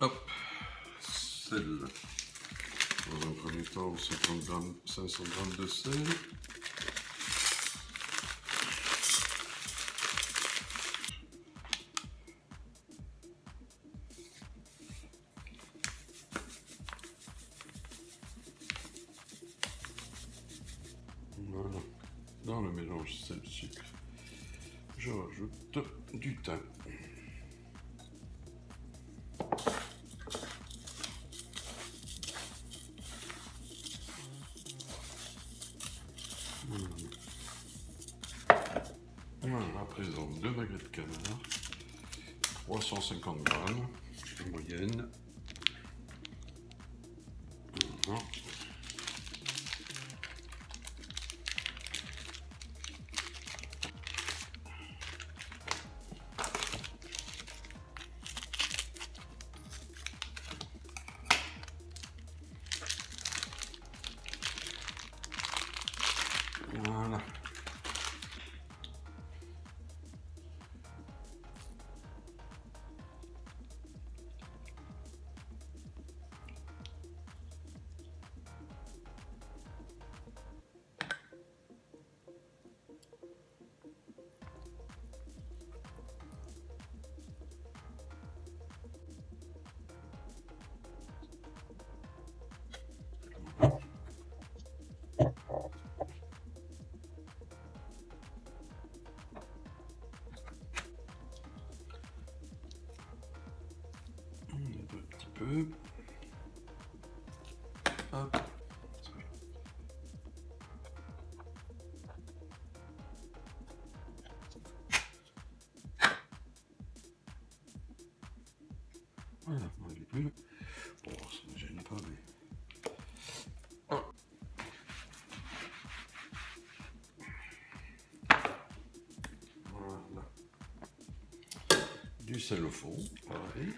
Hop, sel. Dans un premier temps, 50 grammes, 500 grammes de sel. Voilà. Dans le mélange sel-sucre, je rajoute du thym. 350 grammes en moyenne. Peu. Hop. Voilà, on les plus. Bon, ça ne gêne pas, mais. Voilà. Du fond, pareil.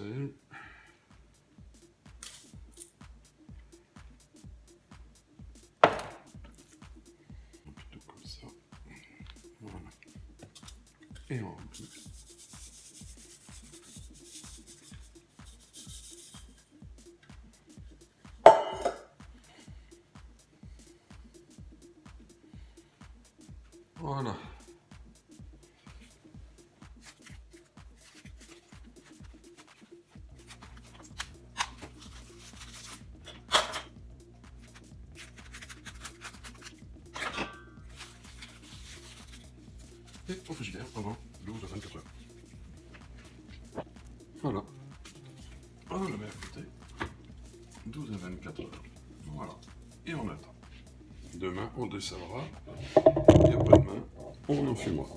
Sel. Plutôt comme ça. Voilà. Et on remplit. Voilà. Au frigidaire pendant 12 à 24 heures. Voilà. On le met à côté. 12 à 24 heures. Voilà. Et on attend. Demain, on descendra. Et après-demain, on en fumera.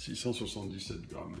677 grammes.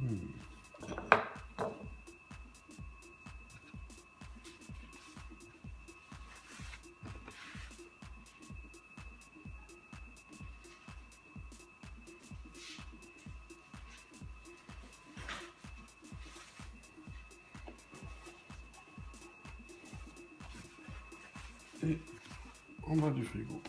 Et en bas du frigo.